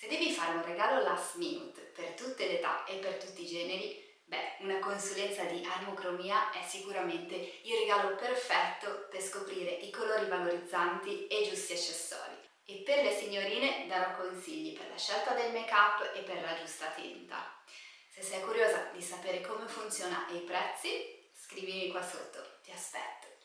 Se devi fare un regalo last minute per tutte le età e per tutti i generi, beh, una consulenza di armocromia è sicuramente il regalo perfetto per scoprire i colori valorizzanti e i giusti accessori. E per le signorine darò consigli per la scelta del make-up e per la giusta tinta. Se sei curiosa di sapere come funziona e i prezzi, scrivimi qua sotto, ti aspetto!